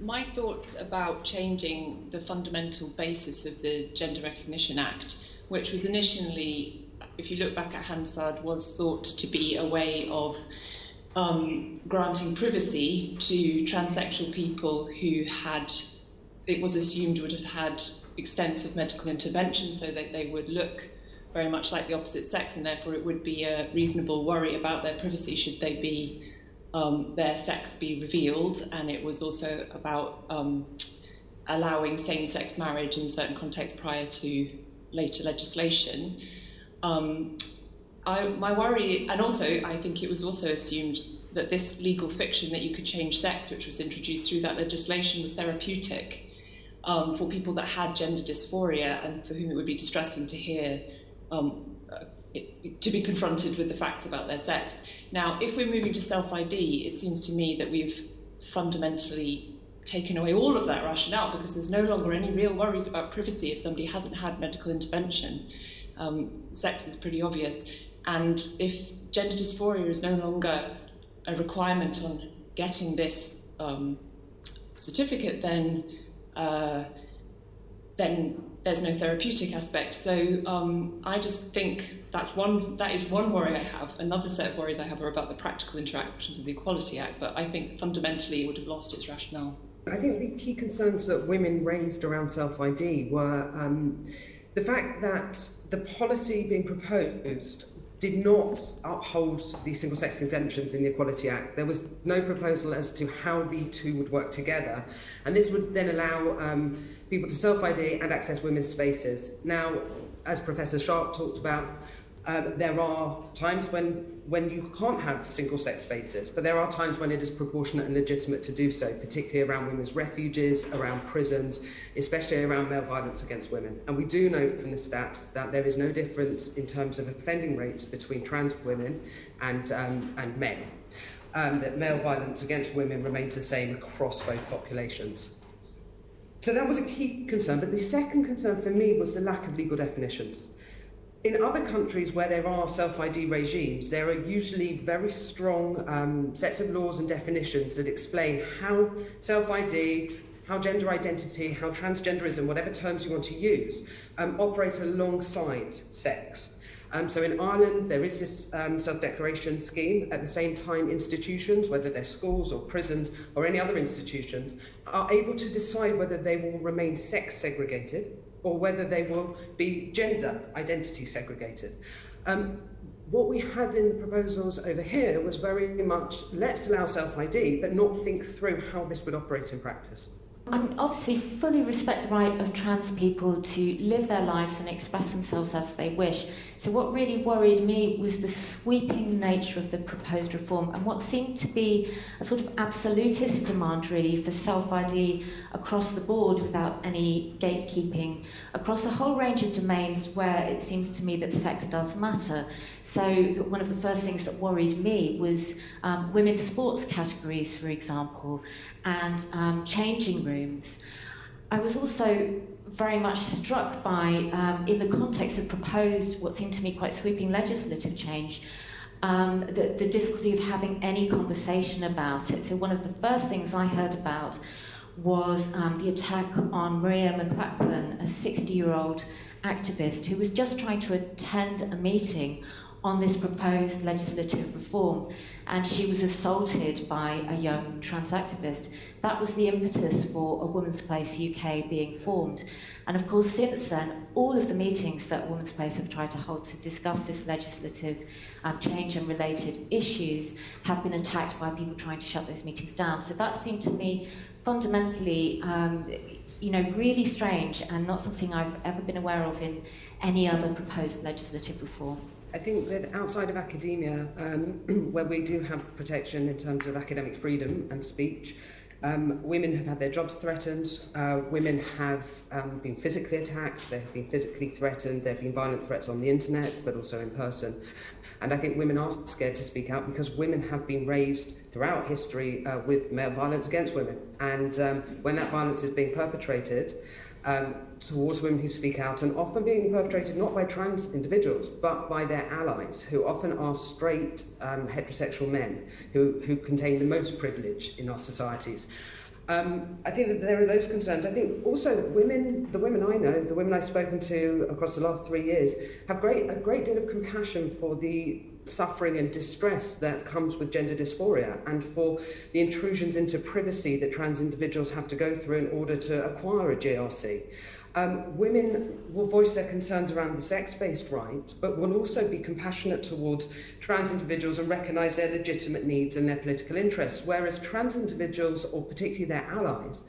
my thoughts about changing the fundamental basis of the Gender Recognition Act, which was initially, if you look back at Hansard, was thought to be a way of um, granting privacy to transsexual people who had, it was assumed would have had extensive medical intervention so that they would look very much like the opposite sex and therefore it would be a reasonable worry about their privacy should they be um, their sex be revealed, and it was also about um, allowing same-sex marriage in certain contexts prior to later legislation. Um, I, my worry, and also I think it was also assumed that this legal fiction that you could change sex, which was introduced through that legislation, was therapeutic um, for people that had gender dysphoria and for whom it would be distressing to hear um, to be confronted with the facts about their sex. Now, if we're moving to self ID, it seems to me that we've fundamentally taken away all of that rationale because there's no longer any real worries about privacy if somebody hasn't had medical intervention. Um, sex is pretty obvious. And if gender dysphoria is no longer a requirement on getting this um, certificate, then uh, then there's no therapeutic aspect. So um, I just think that's one that is one worry I have. Another set of worries I have are about the practical interactions with the Equality Act, but I think fundamentally it would have lost its rationale. I think the key concerns that women raised around self-ID were um, the fact that the policy being proposed did not uphold the single-sex exemptions in the Equality Act. There was no proposal as to how the two would work together, and this would then allow um, people to self-ID and access women's spaces. Now, as Professor Sharpe talked about, um, there are times when when you can't have single-sex spaces, but there are times when it is proportionate and legitimate to do so, particularly around women's refuges, around prisons, especially around male violence against women. And we do know from the stats that there is no difference in terms of offending rates between trans women and, um, and men. Um, that male violence against women remains the same across both populations. So that was a key concern, but the second concern for me was the lack of legal definitions. In other countries where there are self-ID regimes, there are usually very strong um, sets of laws and definitions that explain how self-ID, how gender identity, how transgenderism, whatever terms you want to use, um, operate alongside sex. Um, so in Ireland, there is this um, self-declaration scheme. At the same time, institutions, whether they're schools or prisons or any other institutions, are able to decide whether they will remain sex segregated or whether they will be gender identity segregated. Um, what we had in the proposals over here was very much let's allow self-ID but not think through how this would operate in practice. I mean, obviously, fully respect the right of trans people to live their lives and express themselves as they wish. So what really worried me was the sweeping nature of the proposed reform and what seemed to be a sort of absolutist demand really for self-ID across the board without any gatekeeping across a whole range of domains where it seems to me that sex does matter. So one of the first things that worried me was um, women's sports categories, for example, and um, changing rooms. I was also very much struck by, um, in the context of proposed, what seemed to me quite sweeping legislative change, um, the, the difficulty of having any conversation about it. So one of the first things I heard about was um, the attack on Maria McLachlan, a 60-year-old activist who was just trying to attend a meeting on this proposed legislative reform and she was assaulted by a young trans activist. That was the impetus for a Women's Place UK being formed. And of course, since then, all of the meetings that Women's Place have tried to hold to discuss this legislative um, change and related issues have been attacked by people trying to shut those meetings down. So that seemed to me fundamentally um, you know, really strange and not something I've ever been aware of in any other proposed legislative reform. I think that outside of academia, um, where we do have protection in terms of academic freedom and speech, um, women have had their jobs threatened, uh, women have um, been physically attacked, they've been physically threatened, there have been violent threats on the internet, but also in person. And I think women are scared to speak out because women have been raised throughout history uh, with male violence against women. And um, when that violence is being perpetrated, um, towards women who speak out and often being perpetrated not by trans individuals but by their allies who often are straight um, heterosexual men who, who contain the most privilege in our societies. Um, I think that there are those concerns. I think also women, the women I know, the women I've spoken to across the last three years, have great, a great deal of compassion for the suffering and distress that comes with gender dysphoria and for the intrusions into privacy that trans individuals have to go through in order to acquire a GRC. Um, women will voice their concerns around the sex-based right, but will also be compassionate towards trans individuals and recognise their legitimate needs and their political interests, whereas trans individuals, or particularly their allies,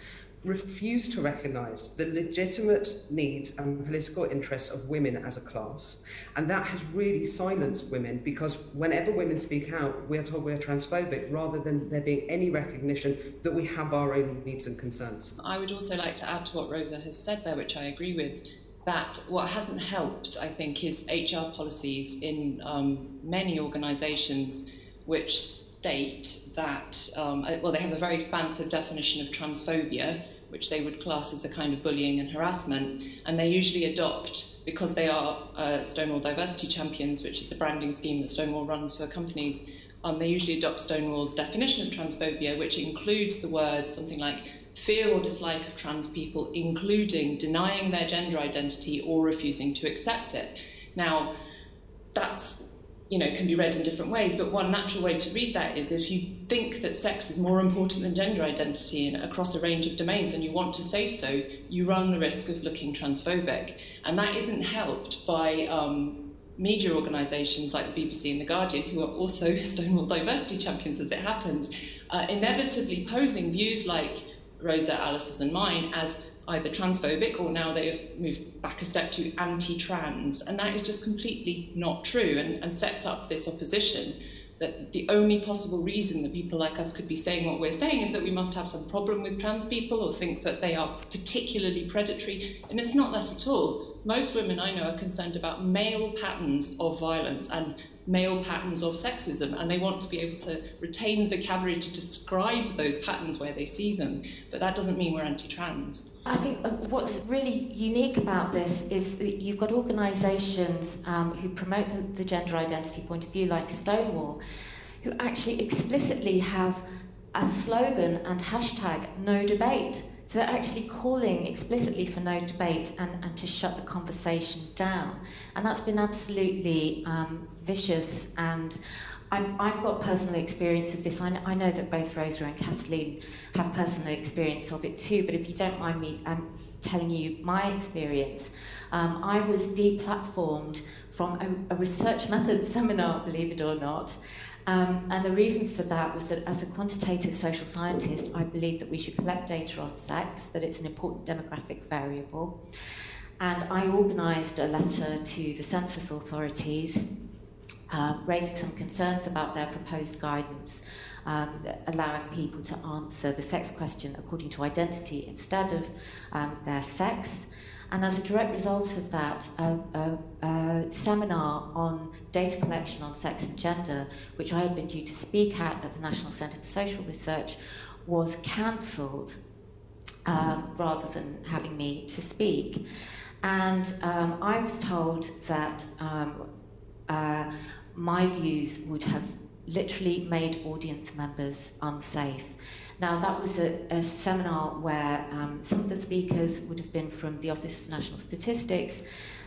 refuse to recognise the legitimate needs and political interests of women as a class. And that has really silenced women because whenever women speak out, we are told we are transphobic rather than there being any recognition that we have our own needs and concerns. I would also like to add to what Rosa has said there, which I agree with, that what hasn't helped, I think, is HR policies in um, many organisations which state that, um, well, they have a very expansive definition of transphobia, which they would class as a kind of bullying and harassment, and they usually adopt, because they are uh, Stonewall Diversity Champions, which is a branding scheme that Stonewall runs for companies, um, they usually adopt Stonewall's definition of transphobia, which includes the words something like fear or dislike of trans people, including denying their gender identity or refusing to accept it. Now, that's you know, can be read in different ways, but one natural way to read that is if you think that sex is more important than gender identity across a range of domains and you want to say so, you run the risk of looking transphobic. And that isn't helped by um, media organisations like the BBC and The Guardian, who are also Stonewall diversity champions as it happens, uh, inevitably posing views like Rosa, Alice's and mine as either transphobic or now they have moved back a step to anti-trans. And that is just completely not true and, and sets up this opposition that the only possible reason that people like us could be saying what we're saying is that we must have some problem with trans people or think that they are particularly predatory. And it's not that at all. Most women I know are concerned about male patterns of violence and male patterns of sexism, and they want to be able to retain the vocabulary to describe those patterns where they see them. But that doesn't mean we're anti trans. I think uh, what's really unique about this is that you've got organisations um, who promote the, the gender identity point of view, like Stonewall, who actually explicitly have a slogan and hashtag no debate. So they're actually calling explicitly for no debate and, and to shut the conversation down. And that's been absolutely um, vicious and i have got personal experience of this. I, I, know that both Rosa and Kathleen have personal experience of it too, but if you don't mind me um, telling you my experience, um, I was deplatformed from a, a, research methods seminar, believe it or not. Um, and the reason for that was that as a quantitative social scientist, I believe that we should collect data on sex, that it's an important demographic variable. And I organised a letter to the census authorities uh, raising some concerns about their proposed guidance, um, allowing people to answer the sex question according to identity instead of um, their sex. And as a direct result of that, a, a, a, seminar on data collection on sex and gender, which I had been due to speak at at the National Centre for Social Research, was cancelled um, rather than having me to speak. And um, I was told that um, uh, my views would have literally made audience members unsafe. Now, that was a, a seminar where um, some of the speakers would have been from the Office for National Statistics,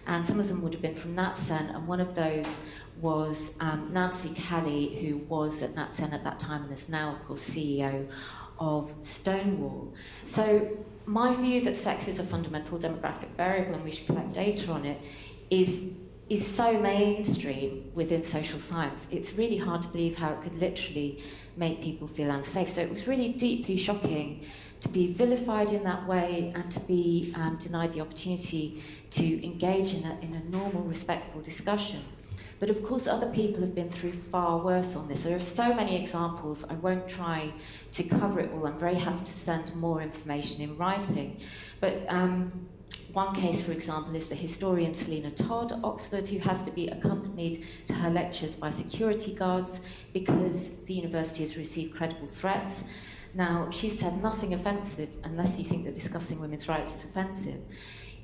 and some of them would have been from NatCen, and one of those was um, Nancy Kelly, who was at NatCen at that time and is now, of course, CEO of Stonewall. So my view that sex is a fundamental demographic variable and we should collect data on it is is so mainstream within social science, it's really hard to believe how it could literally make people feel unsafe. So it was really deeply shocking to be vilified in that way and to be um, denied the opportunity to engage in a, in a normal, respectful discussion. But of course, other people have been through far worse on this. There are so many examples. I won't try to cover it all. I'm very happy to send more information in writing. But um, one case, for example, is the historian Selina Todd Oxford, who has to be accompanied to her lectures by security guards because the university has received credible threats. Now, she said nothing offensive unless you think that discussing women's rights is offensive.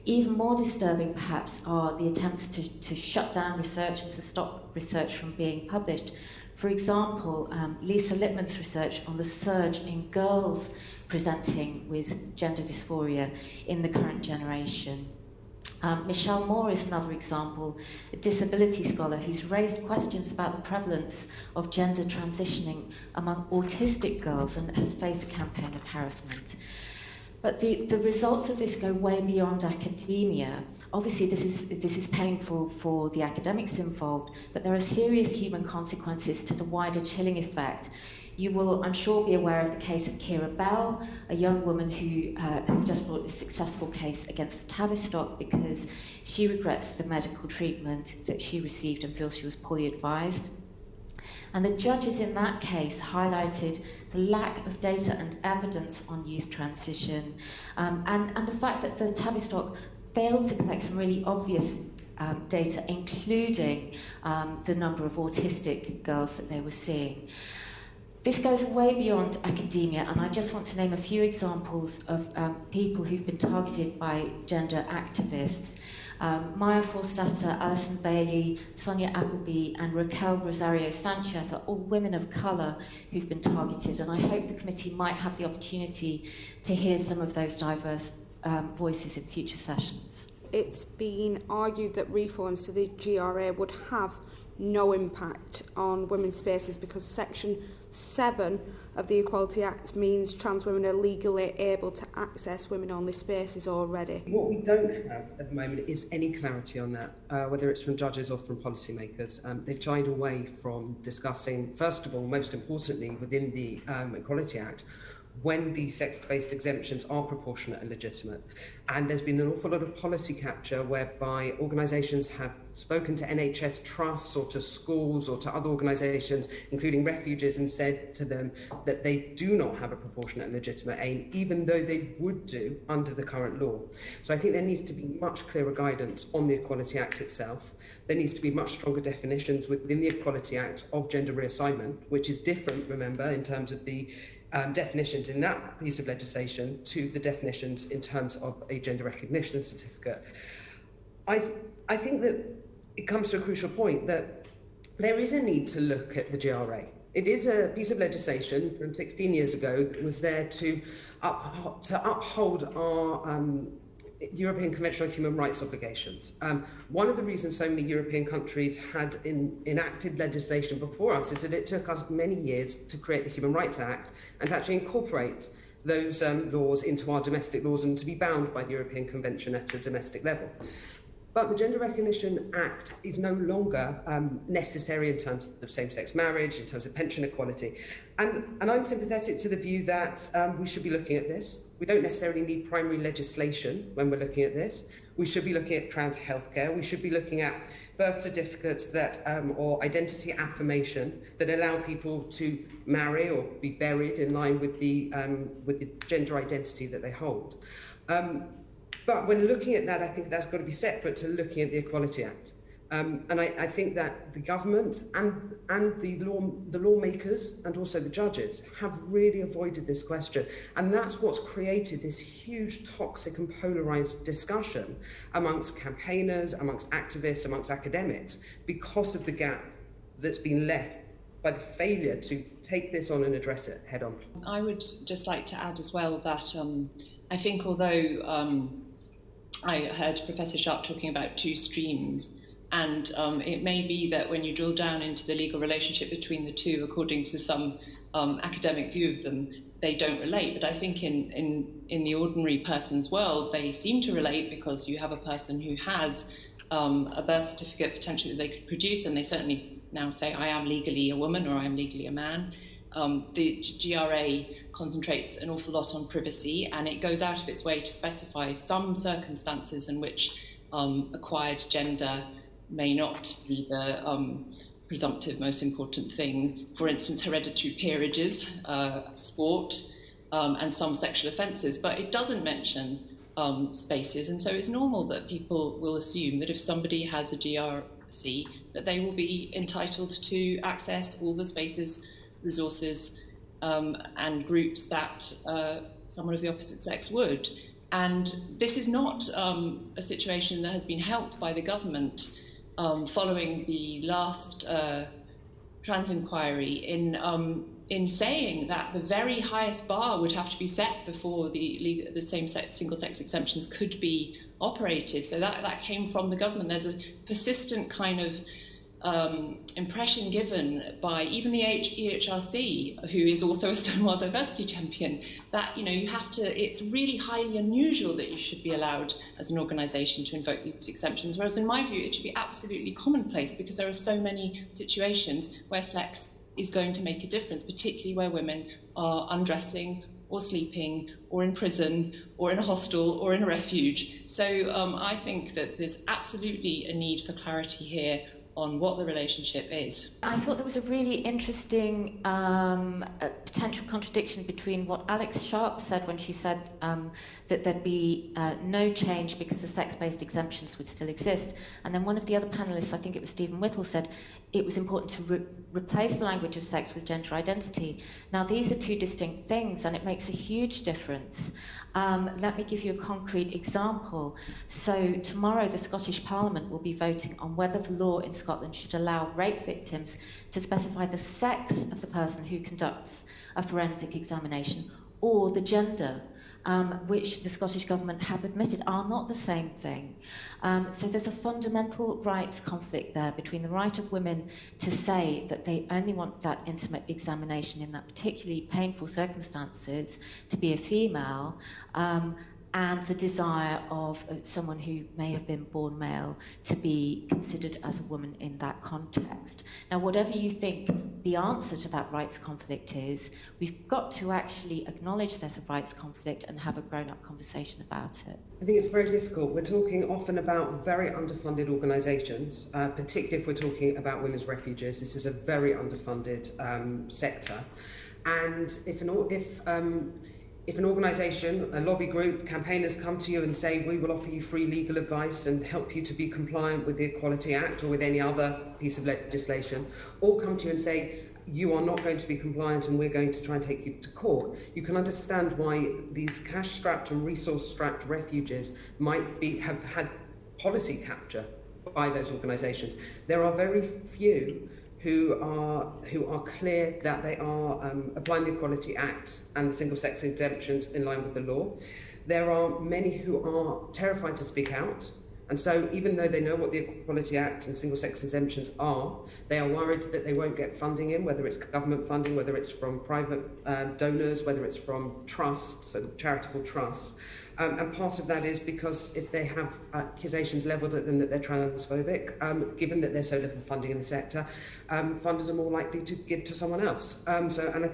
Even more disturbing, perhaps, are the attempts to, to shut down research and to stop research from being published For example, um, Lisa Littman's research on the surge in girls presenting with gender dysphoria in the current generation. Um, Michelle Moore is another example, a disability scholar who's raised questions about the prevalence of gender transitioning among autistic girls and has faced a campaign of harassment. But the, the results of this go way beyond academia. Obviously, this is, this is painful for the academics involved, but there are serious human consequences to the wider chilling effect. You will, I'm sure, be aware of the case of Keira Bell, a young woman who uh, has just brought a successful case against the Tavistock because she regrets the medical treatment that she received and feels she was poorly advised. And the judges in that case highlighted the lack of data and evidence on youth transition um, and, and the fact that the Tavistock failed to collect some really obvious um, data, including um, the number of autistic girls that they were seeing. This goes way beyond academia, and I just want to name a few examples of um, people who've been targeted by gender activists. Um, Maya Forstater, Alison Bailey, Sonia Appleby, and Raquel Rosario Sanchez are all women of colour who've been targeted, and I hope the committee might have the opportunity to hear some of those diverse um, voices in future sessions. It's been argued that reforms to the GRA would have no impact on women's spaces because Section 7 of the Equality Act means trans women are legally able to access women-only spaces already. What we don't have at the moment is any clarity on that, uh, whether it's from judges or from policymakers. Um, they've shied away from discussing, first of all, most importantly, within the um, Equality Act, when these sex-based exemptions are proportionate and legitimate. And there's been an awful lot of policy capture whereby organisations have spoken to NHS trusts or to schools or to other organisations, including refuges, and said to them that they do not have a proportionate and legitimate aim, even though they would do under the current law. So I think there needs to be much clearer guidance on the Equality Act itself. There needs to be much stronger definitions within the Equality Act of gender reassignment, which is different, remember, in terms of the um, definitions in that piece of legislation to the definitions in terms of a gender recognition certificate. I, I think that it comes to a crucial point that there is a need to look at the GRA. It is a piece of legislation from 16 years ago that was there to, up, to uphold our um, European Convention on Human Rights obligations. Um, one of the reasons so many European countries had in, enacted legislation before us is that it took us many years to create the Human Rights Act and to actually incorporate those um, laws into our domestic laws and to be bound by the European Convention at a domestic level. But the Gender Recognition Act is no longer um, necessary in terms of same-sex marriage, in terms of pension equality. And, and I'm sympathetic to the view that um, we should be looking at this. We don't necessarily need primary legislation when we're looking at this. We should be looking at trans healthcare. We should be looking at birth certificates that um, or identity affirmation that allow people to marry or be buried in line with the um, with the gender identity that they hold. Um, but when looking at that, I think that's got to be separate to looking at the Equality Act. Um, and I, I think that the government and, and the, law, the lawmakers and also the judges have really avoided this question. And that's what's created this huge toxic and polarized discussion amongst campaigners, amongst activists, amongst academics, because of the gap that's been left by the failure to take this on and address it head on. I would just like to add as well that um, I think although um, I heard Professor Sharpe talking about two streams. And um, it may be that when you drill down into the legal relationship between the two, according to some um, academic view of them, they don't relate. But I think in, in, in the ordinary person's world, they seem to relate because you have a person who has um, a birth certificate potentially that they could produce, and they certainly now say, I am legally a woman or I am legally a man. Um, the GRA concentrates an awful lot on privacy and it goes out of its way to specify some circumstances in which um, acquired gender may not be the um, presumptive most important thing. For instance, hereditary peerages, uh, sport, um, and some sexual offences. But it doesn't mention um, spaces, and so it's normal that people will assume that if somebody has a GRC, that they will be entitled to access all the spaces, resources, um, and groups that uh, someone of the opposite sex would. And this is not um, a situation that has been helped by the government um, following the last uh, trans inquiry in um, in saying that the very highest bar would have to be set before the the same sex single sex exemptions could be operated. So that that came from the government. There's a persistent kind of um, impression given by even the EHRC, who is also a Stonewall diversity champion, that you know you have to. It's really highly unusual that you should be allowed as an organisation to invoke these exemptions. Whereas in my view, it should be absolutely commonplace because there are so many situations where sex is going to make a difference, particularly where women are undressing or sleeping or in prison or in a hostel or in a refuge. So um, I think that there's absolutely a need for clarity here on what the relationship is. I thought there was a really interesting um, potential contradiction between what Alex Sharpe said when she said um, that there'd be uh, no change because the sex-based exemptions would still exist, and then one of the other panelists, I think it was Stephen Whittle, said it was important to re replace the language of sex with gender identity. Now, these are two distinct things, and it makes a huge difference. Um, let me give you a concrete example. So, tomorrow, the Scottish Parliament will be voting on whether the law in Scotland should allow rape victims to specify the sex of the person who conducts a forensic examination or the gender um, which the Scottish Government have admitted are not the same thing. Um, so there's a fundamental rights conflict there between the right of women to say that they only want that intimate examination in that particularly painful circumstances to be a female um, and the desire of uh, someone who may have been born male to be considered as a woman in that context. Now, whatever you think the answer to that rights conflict is, we've got to actually acknowledge there's a rights conflict and have a grown up conversation about it. I think it's very difficult. We're talking often about very underfunded organisations, uh, particularly if we're talking about women's refuges. This is a very underfunded um, sector. And if, an, if um, if an organisation, a lobby group, campaigners come to you and say, we will offer you free legal advice and help you to be compliant with the Equality Act or with any other piece of legislation, or come to you and say, you are not going to be compliant and we're going to try and take you to court, you can understand why these cash-strapped and resource-strapped refuges might be, have had policy capture by those organisations. There are very few who are who are clear that they are um, applying the Equality Act and the single sex exemptions in line with the law. There are many who are terrified to speak out. And so, even though they know what the Equality Act and single sex exemptions are, they are worried that they won't get funding in, whether it's government funding, whether it's from private uh, donors, whether it's from trusts and charitable trusts. Um, and part of that is because if they have accusations levelled at them that they're transphobic, um, given that there's so little funding in the sector, um, funders are more likely to give to someone else. Um, so, and I,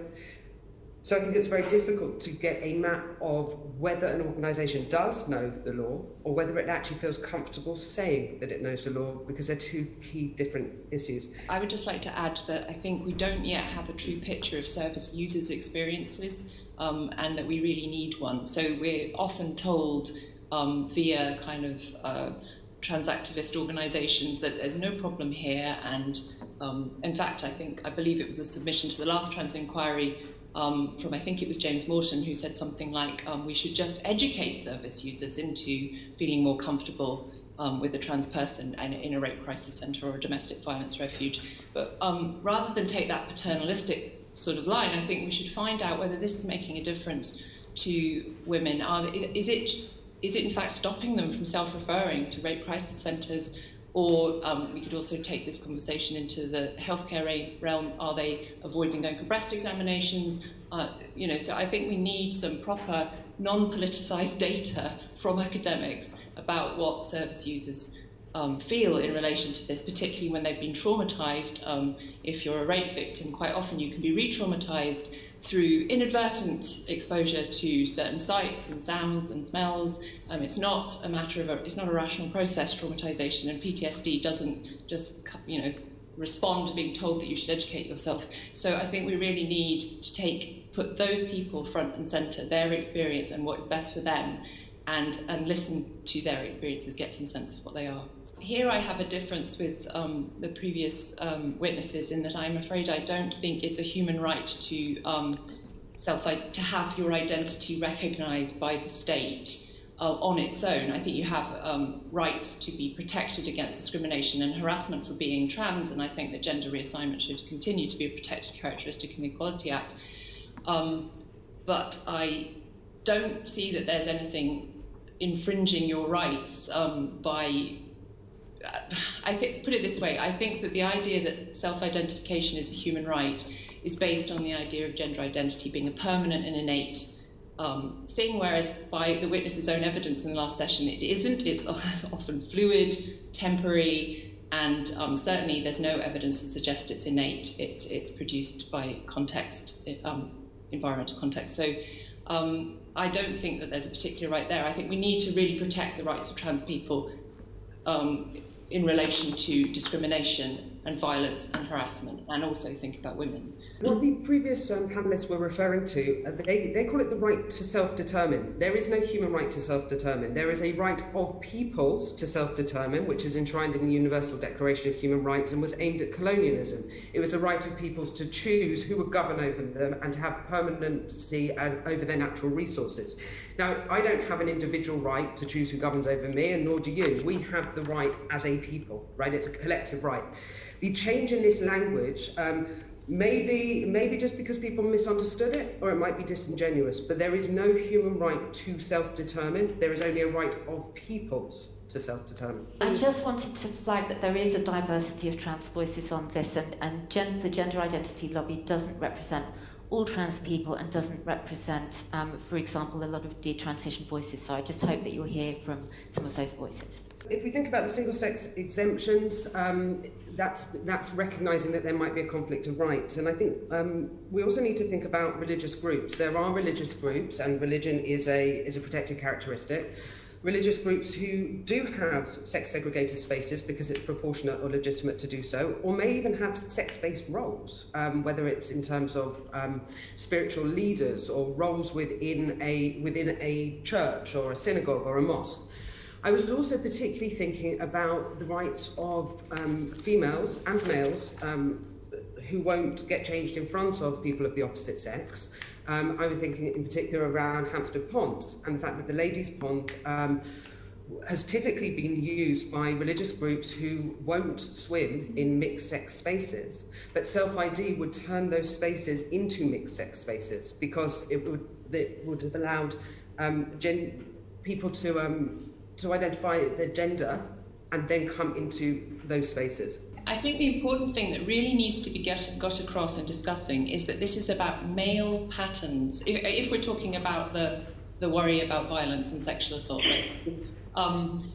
so I think it's very difficult to get a map of whether an organisation does know the law or whether it actually feels comfortable saying that it knows the law because they're two key different issues. I would just like to add that I think we don't yet have a true picture of service users' experiences um, and that we really need one. So we're often told um, via kind of uh, transactivist organisations that there's no problem here and um, in fact I think I believe it was a submission to the last trans inquiry um, from I think it was James Morton who said something like um, we should just educate service users into feeling more comfortable um, with a trans person and in a rape crisis centre or a domestic violence refuge. But um, rather than take that paternalistic sort of line, I think we should find out whether this is making a difference to women. Are, is it is it in fact stopping them from self-referring to rape crisis centres or um, we could also take this conversation into the healthcare realm. Are they avoiding going for breast examinations? Uh, you know, so I think we need some proper non-politicized data from academics about what service users um, feel in relation to this, particularly when they've been traumatized. Um, if you're a rape victim, quite often you can be re-traumatized through inadvertent exposure to certain sights and sounds and smells. Um, it's not a matter of a, it's not a rational process, traumatization, and PTSD doesn't just, you know, respond to being told that you should educate yourself. So I think we really need to take, put those people front and center, their experience and what is best for them, and, and listen to their experiences, get some sense of what they are here I have a difference with um, the previous um, witnesses in that I'm afraid I don't think it's a human right to um, self to have your identity recognised by the state uh, on its own. I think you have um, rights to be protected against discrimination and harassment for being trans, and I think that gender reassignment should continue to be a protected characteristic in the Equality Act. Um, but I don't see that there's anything infringing your rights um, by. I think, put it this way, I think that the idea that self identification is a human right is based on the idea of gender identity being a permanent and innate um, thing, whereas by the witness's own evidence in the last session, it isn't. It's often fluid, temporary, and um, certainly there's no evidence to suggest it's innate. It's, it's produced by context, um, environmental context. So um, I don't think that there's a particular right there. I think we need to really protect the rights of trans people um, in relation to discrimination and violence and harassment, and also think about women. What the previous um, panelists were referring to, uh, they, they call it the right to self-determine. There is no human right to self-determine. There is a right of peoples to self-determine, which is enshrined in the Universal Declaration of Human Rights and was aimed at colonialism. It was a right of peoples to choose who would govern over them and to have permanency over their natural resources. Now, I don't have an individual right to choose who governs over me, and nor do you. We have the right as a people, right? It's a collective right. The change in this language um, Maybe, maybe just because people misunderstood it, or it might be disingenuous, but there is no human right to self-determine. There is only a right of peoples to self-determine. I just wanted to flag that there is a diversity of trans voices on this, and, and gen- the gender identity lobby doesn't represent all trans people and doesn't represent, um, for example, a lot of detransition voices. So I just hope that you'll hear from some of those voices. If we think about the single-sex exemptions, um, that's that's recognising that there might be a conflict of rights, and I think um, we also need to think about religious groups. There are religious groups, and religion is a is a protected characteristic. religious groups who do have sex segregated spaces because it's proportionate or legitimate to do so, or may even have sex based roles, um, whether it's in terms of um, spiritual leaders or roles within a, within a church or a synagogue or a mosque. I was also particularly thinking about the rights of um, females and males um, who won't get changed in front of people of the opposite sex. Um, I was thinking in particular around Hampstead Ponds and the fact that the ladies' pond um, has typically been used by religious groups who won't swim in mixed sex spaces. But self ID would turn those spaces into mixed sex spaces because it would, it would have allowed um, people to um, to identify their gender and then come into those spaces. I think the important thing that really needs to be get, got across in discussing is that this is about male patterns. If, if we're talking about the, the worry about violence and sexual assault, right? Um,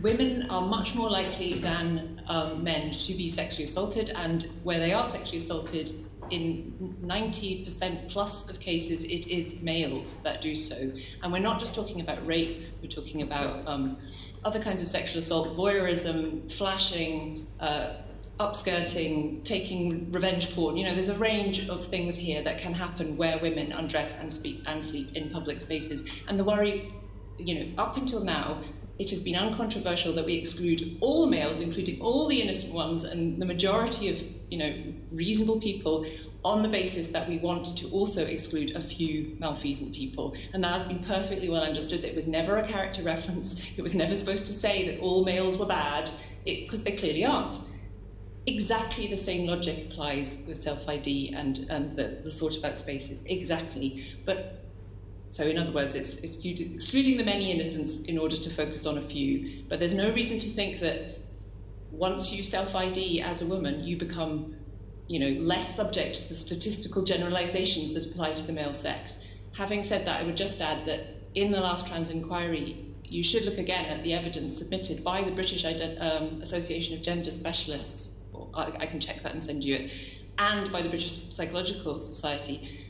women are much more likely than um, men to be sexually assaulted, and where they are sexually assaulted, in 90% plus of cases, it is males that do so. And we're not just talking about rape, we're talking about um, other kinds of sexual assault, voyeurism, flashing, uh, upskirting, taking revenge porn. You know, there's a range of things here that can happen where women undress and speak and sleep in public spaces. And the worry, you know, up until now, it has been uncontroversial that we exclude all males, including all the innocent ones, and the majority of you know reasonable people, on the basis that we want to also exclude a few malfeasant people. And that has been perfectly well understood. That it was never a character reference. It was never supposed to say that all males were bad, because they clearly aren't. Exactly the same logic applies with self ID and, and the, the sort about spaces. Exactly. But so, in other words, it's, it's excluding the many innocents in order to focus on a few. But there's no reason to think that once you self ID as a woman, you become you know, less subject to the statistical generalizations that apply to the male sex. Having said that, I would just add that in the last trans inquiry, you should look again at the evidence submitted by the British um, Association of Gender Specialists. I, I can check that and send you it, and by the British Psychological Society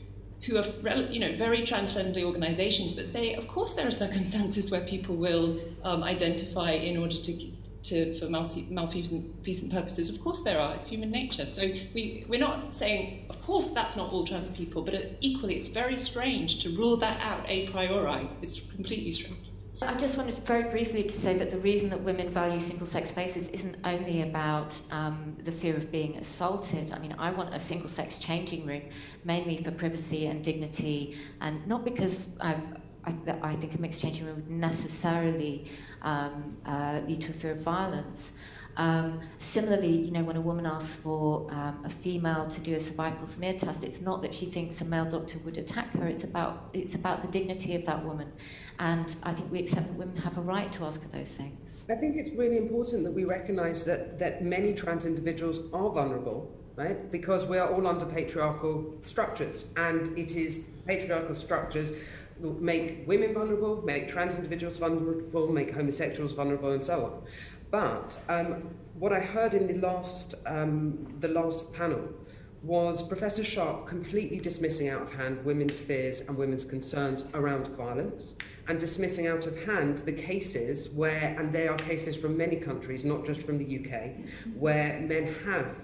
who are you know very trans-friendly organisations, but say, of course, there are circumstances where people will um, identify in order to. To, for malfeasant purposes, of course there are. It's human nature. So we, we're not saying, of course, that's not all trans people, but equally, it's very strange to rule that out a priori. It's completely strange. I just wanted very briefly to say that the reason that women value single sex spaces isn't only about um, the fear of being assaulted. I mean, I want a single sex changing room mainly for privacy and dignity, and not because I'm I, that I think a mixed changing room would necessarily um, uh, lead to a fear of violence. Um, similarly, you know, when a woman asks for um, a female to do a cervical smear test, it's not that she thinks a male doctor would attack her. It's about it's about the dignity of that woman, and I think we accept that women have a right to ask for those things. I think it's really important that we recognise that that many trans individuals are vulnerable. Right? Because we are all under patriarchal structures, and it is patriarchal structures make women vulnerable, make trans individuals vulnerable, make homosexuals vulnerable, and so on. But um, what I heard in the last, um, the last panel was Professor Sharpe completely dismissing out of hand women's fears and women's concerns around violence and dismissing out of hand the cases where, and they are cases from many countries, not just from the UK, where men have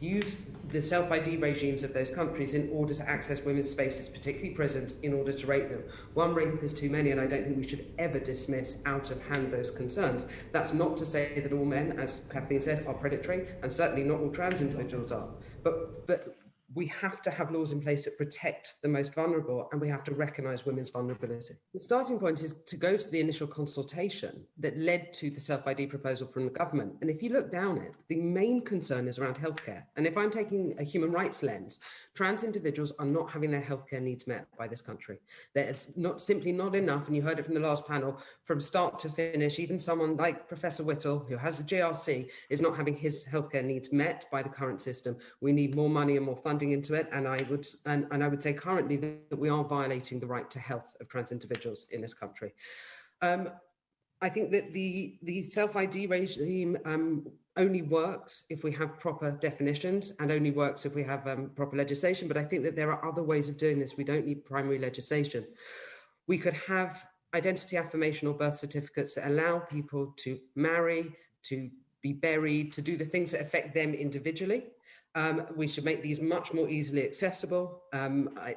used the self-ID regimes of those countries in order to access women's spaces, particularly prisons, in order to rape them. One rape is too many, and I don't think we should ever dismiss out of hand those concerns. That's not to say that all men, as Kathleen said, are predatory, and certainly not all trans individuals are. But, but we have to have laws in place that protect the most vulnerable and we have to recognise women's vulnerability. The starting point is to go to the initial consultation that led to the self-ID proposal from the government. And if you look down it, the main concern is around healthcare. And if I'm taking a human rights lens, trans individuals are not having their healthcare needs met by this country. There's not simply not enough, and you heard it from the last panel, from start to finish, even someone like Professor Whittle, who has a GRC, is not having his healthcare needs met by the current system. We need more money and more funding into it. And I would and, and I would say currently that we are violating the right to health of trans individuals in this country. Um, I think that the the self-ID regime um, only works if we have proper definitions and only works if we have um, proper legislation. But I think that there are other ways of doing this. We don't need primary legislation. We could have identity affirmation or birth certificates that allow people to marry, to be buried, to do the things that affect them individually. Um, we should make these much more easily accessible. Um, I,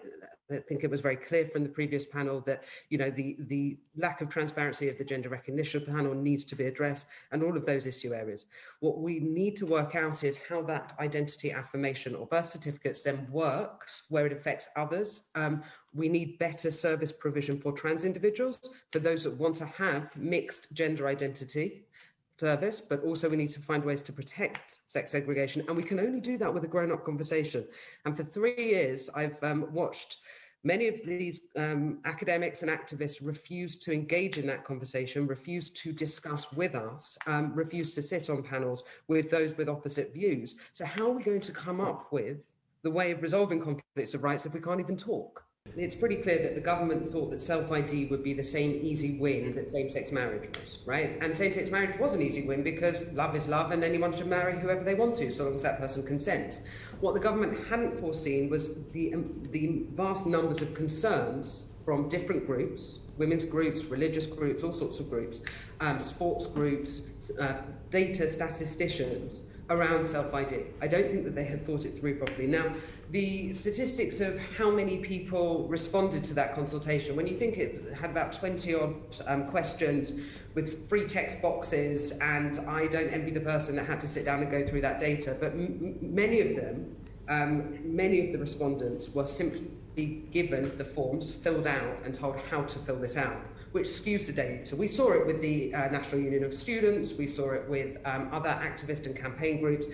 I, think it was very clear from the previous panel that you know the the lack of transparency of the gender recognition panel needs to be addressed and all of those issue areas. What we need to work out is how that identity affirmation or birth certificates then works where it affects others. Um, we need better service provision for trans individuals, for those that want to have mixed gender identity service, but also we need to find ways to protect sex segregation. And we can only do that with a grown up conversation. And for three years, I've um, watched many of these um, academics and activists refuse to engage in that conversation, refuse to discuss with us, um, refuse to sit on panels with those with opposite views. So how are we going to come up with the way of resolving conflicts of rights if we can't even talk? It's pretty clear that the government thought that self-ID would be the same easy win that same-sex marriage was, right? And same-sex marriage was an easy win because love is love and anyone should marry whoever they want to, so long as that person consents. What the government hadn't foreseen was the, um, the vast numbers of concerns from different groups, women's groups, religious groups, all sorts of groups, um, sports groups, uh, data statisticians, around self-ID. I don't think that they had thought it through properly. Now, the statistics of how many people responded to that consultation, when you think it had about 20 odd um, questions with free text boxes, and I don't envy the person that had to sit down and go through that data, but many of them, um, many of the respondents were simply given the forms, filled out, and told how to fill this out which skews the data. We saw it with the uh, National Union of Students, we saw it with um, other activist and campaign groups,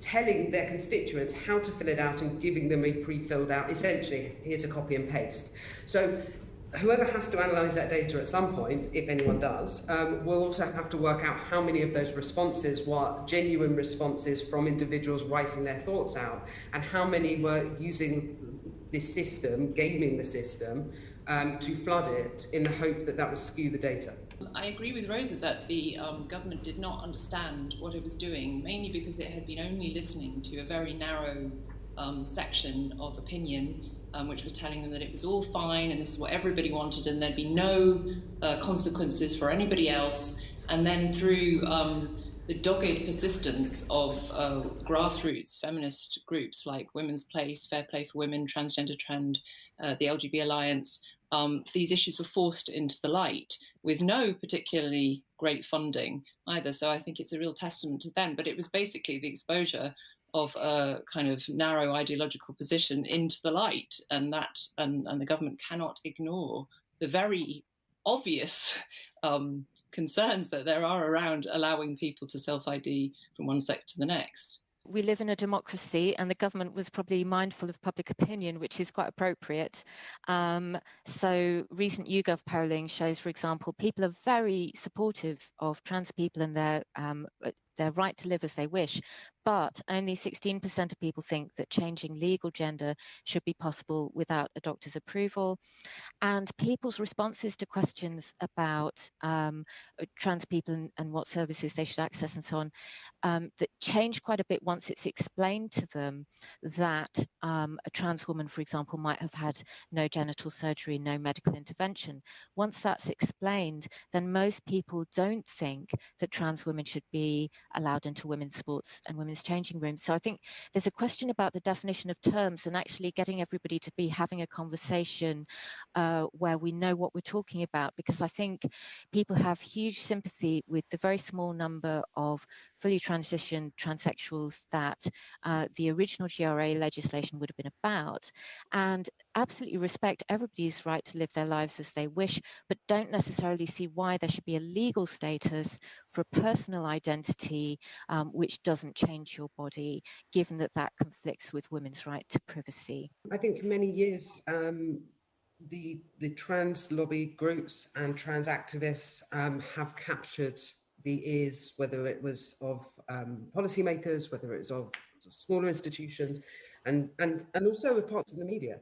telling their constituents how to fill it out and giving them a pre-filled out, essentially, here's a copy and paste. So whoever has to analyse that data at some point, if anyone does, um, will also have to work out how many of those responses were genuine responses from individuals writing their thoughts out and how many were using this system, gaming the system, um, to flood it in the hope that that would skew the data. I agree with Rosa that the um, government did not understand what it was doing, mainly because it had been only listening to a very narrow um, section of opinion, um, which was telling them that it was all fine and this is what everybody wanted and there'd be no uh, consequences for anybody else. And then through um, the dogged persistence of uh, grassroots feminist groups like Women's Place, Fair Play for Women, Transgender Trend, uh, the LGB Alliance, um, these issues were forced into the light with no particularly great funding either. So I think it's a real testament to them. But it was basically the exposure of a kind of narrow ideological position into the light, and that and, and the government cannot ignore the very obvious um, concerns that there are around allowing people to self ID from one sex to the next we live in a democracy and the government was probably mindful of public opinion, which is quite appropriate. Um, so recent YouGov polling shows, for example, people are very supportive of trans people and their um, their right to live as they wish, but only 16% of people think that changing legal gender should be possible without a doctor's approval. And people's responses to questions about um, trans people and, and, what services they should access and so on, um, that change quite a bit once it's explained to them that um, a trans woman, for example, might have had no genital surgery, no medical intervention. Once that's explained, then most people don't think that trans women should be allowed into women's sports and women's changing rooms. So I think there's a question about the definition of terms and actually getting everybody to be having a conversation uh, where we know what we're talking about, because I think people have huge sympathy with the very small number of fully transitioned transsexuals that uh, the original GRA legislation would have been about, and absolutely respect everybody's right to live their lives as they wish, but don't necessarily see why there should be a legal status for a personal identity um, which doesn't change your body, given that that conflicts with women's right to privacy. I think for many years, um, the the trans lobby groups and trans activists um, have captured the ears, whether it was of um, policymakers, whether it was of smaller institutions, and and and also of parts of the media.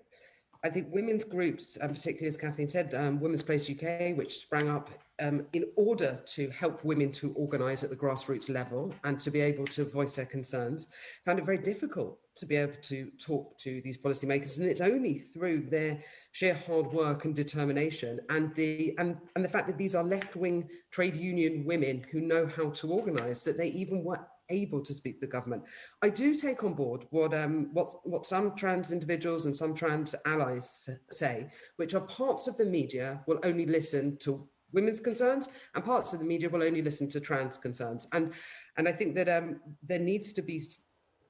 I think women's groups, and particularly as Kathleen said, um, Women's Place UK, which sprang up um, in order to help women to organise at the grassroots level and to be able to voice their concerns, found it very difficult to be able to talk to these policymakers. And it's only through their sheer hard work and determination and the and, and the fact that these are left-wing trade union women who know how to organise that they even were able to speak to the government. I do take on board what um, what what some trans individuals and some trans allies say, which are parts of the media will only listen to women's concerns and parts of the media will only listen to trans concerns. And and I think that um, there needs to be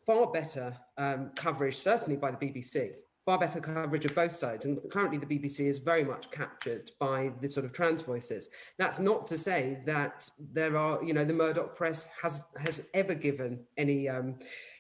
far better um, coverage, certainly by the BBC, far better coverage of both sides. And currently, the BBC is very much captured by the sort of trans voices. That's not to say that there are, you know, the Murdoch press has has ever given any um,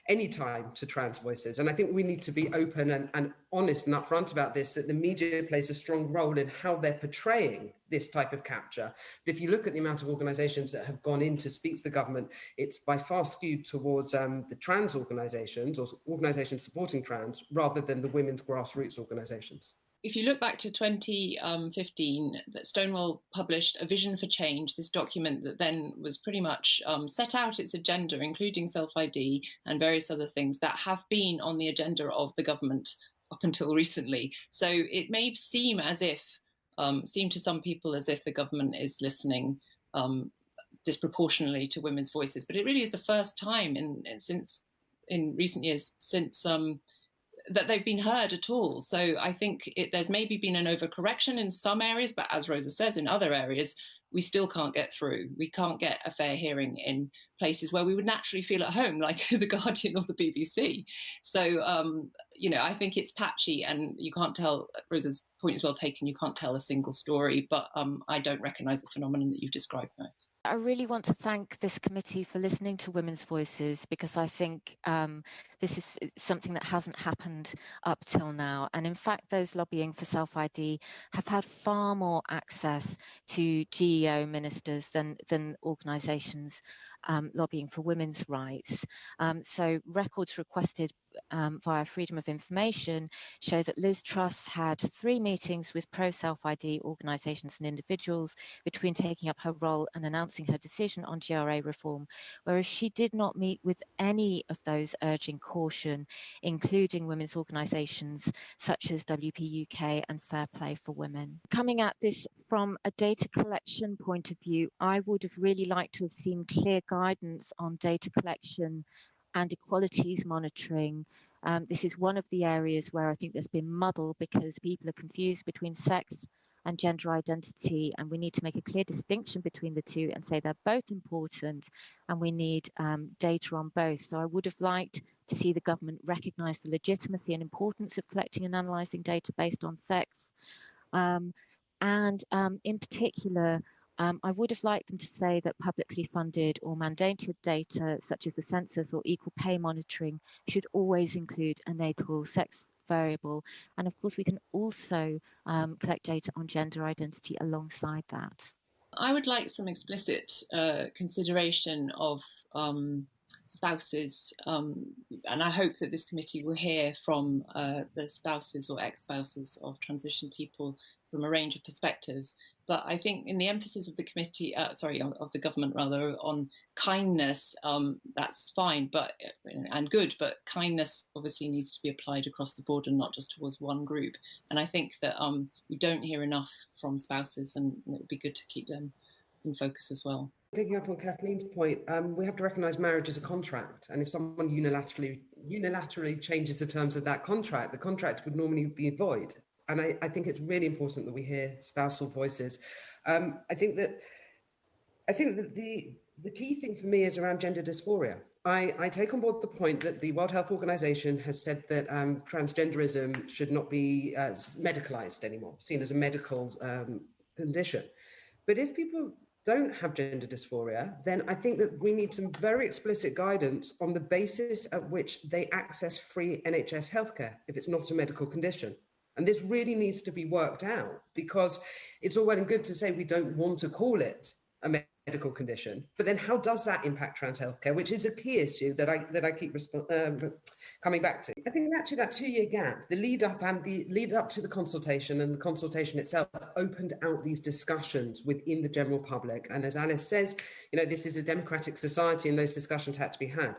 any time to trans voices. And I think we need to be open and, and honest and upfront about this that the media plays a strong role in how they're portraying this type of capture. But if you look at the amount of organizations that have gone in to speak to the government, it's by far skewed towards um, the trans organizations or organizations supporting trans rather than the women's grassroots organizations if you look back to 2015, that Stonewall published a vision for change, this document that then was pretty much um, set out its agenda, including self ID and various other things that have been on the agenda of the government up until recently. So it may seem as if, um, seem to some people as if the government is listening um, disproportionately to women's voices, but it really is the first time in, in since in recent years since um, that they've been heard at all. So I think it, there's maybe been an overcorrection in some areas, but as Rosa says, in other areas, we still can't get through. We can't get a fair hearing in places where we would naturally feel at home, like the Guardian or the BBC. So, um, you know, I think it's patchy and you can't tell, Rosa's point is well taken, you can't tell a single story, but um, I don't recognise the phenomenon that you've described. I really want to thank this committee for listening to women's voices because I think um, this is something that hasn't happened up till now. And in fact, those lobbying for self-ID have had far more access to GEO ministers than, than organisations um, lobbying for women's rights. Um, so records requested um, via Freedom of Information show that Liz Truss had three meetings with pro-self-ID organisations and individuals between taking up her role and announcing her decision on GRA reform, whereas she did not meet with any of those urging caution, including women's organisations such as WP UK and Fair Play for Women. Coming at this from a data collection point of view, I would have really liked to have seen clear guidance on data collection and equalities monitoring. Um, this is one of the areas where I think there's been muddle because people are confused between sex and gender identity, and we need to make a clear distinction between the two and say they're both important, and we need um, data on both. So I would have liked to see the government recognise the legitimacy and importance of collecting and analysing data based on sex. Um, And um, in particular, um, I would have liked them to say that publicly funded or mandated data, such as the census or equal pay monitoring, should always include a natal sex variable. And of course, we can also um, collect data on gender identity alongside that. I would like some explicit uh, consideration of um, spouses, um, and I hope that this committee will hear from uh, the spouses or ex-spouses of transition people from a range of perspectives but I think in the emphasis of the committee, uh, sorry, of the government rather, on kindness, um, that's fine, but and good, but kindness obviously needs to be applied across the board and not just towards one group. And I think that um, we don't hear enough from spouses, and it would be good to keep them in focus as well. Picking up on Kathleen's point, um, we have to recognise marriage as a contract, and if someone unilaterally unilaterally changes the terms of that contract, the contract would normally be void and I, I, think it's really important that we hear spousal voices. Um, I think that I think that the the key thing for me is around gender dysphoria. I, I take on board the point that the World Health Organization has said that um, transgenderism should not be uh, medicalized anymore, seen as a medical um, condition. But if people don't have gender dysphoria, then I think that we need some very explicit guidance on the basis at which they access free NHS healthcare if it's not a medical condition. And this really needs to be worked out because it's all well and good to say we don't want to call it a medical condition, but then how does that impact trans healthcare, which is a key issue that I that I keep um, coming back to. I think actually that two-year gap, the lead up and the lead up to the consultation and the consultation itself opened out these discussions within the general public. And as Alice says, you know, this is a democratic society and those discussions had to be had.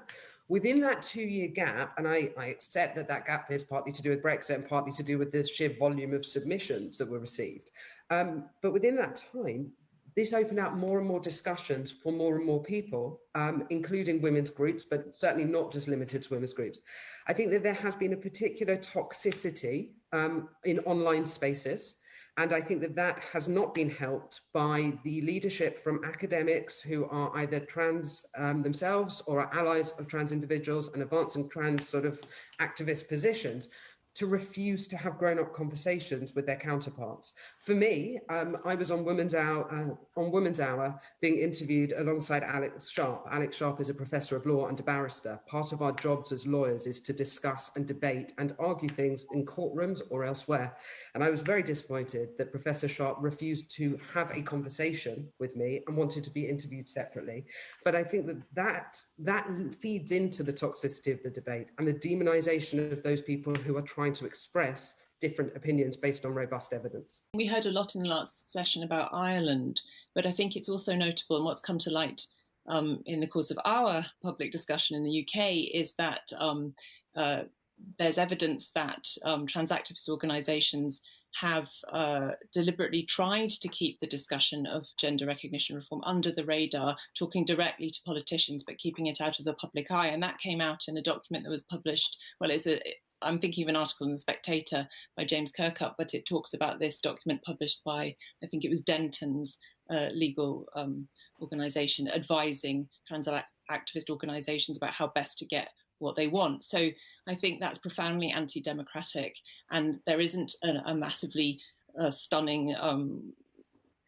Within that two year gap, and I, I, accept that that gap is partly to do with Brexit and partly to do with the sheer volume of submissions that were received. Um, but within that time, this opened out more and more discussions for more and more people, um, including women's groups, but certainly not just limited to women's groups. I think that there has been a particular toxicity um, in online spaces. And I think that that has not been helped by the leadership from academics who are either trans um, themselves or are allies of trans individuals and advancing trans sort of activist positions to refuse to have grown-up conversations with their counterparts. For me, um, I was on Women's Hour, uh, on Women's Hour being interviewed alongside Alex Sharpe. Alex Sharpe is a professor of law and a barrister. Part of our jobs as lawyers is to discuss and debate and argue things in courtrooms or elsewhere. And I was very disappointed that Professor Sharpe refused to have a conversation with me and wanted to be interviewed separately. But I think that that, that feeds into the toxicity of the debate and the demonization of those people who are trying trying to express different opinions based on robust evidence. We heard a lot in the last session about Ireland, but I think it's also notable and what's come to light um, in the course of our public discussion in the UK is that um, uh, there's evidence that um, trans activist organisations have uh, deliberately tried to keep the discussion of gender recognition reform under the radar, talking directly to politicians, but keeping it out of the public eye. And that came out in a document that was published. Well, it's a I'm thinking of an article in the Spectator by James Kirkup, but it talks about this document published by, I think it was Dentons uh, legal um, organisation, advising trans activist organisations about how best to get what they want. So I think that's profoundly anti-democratic, and there isn't a, a massively uh, stunning um,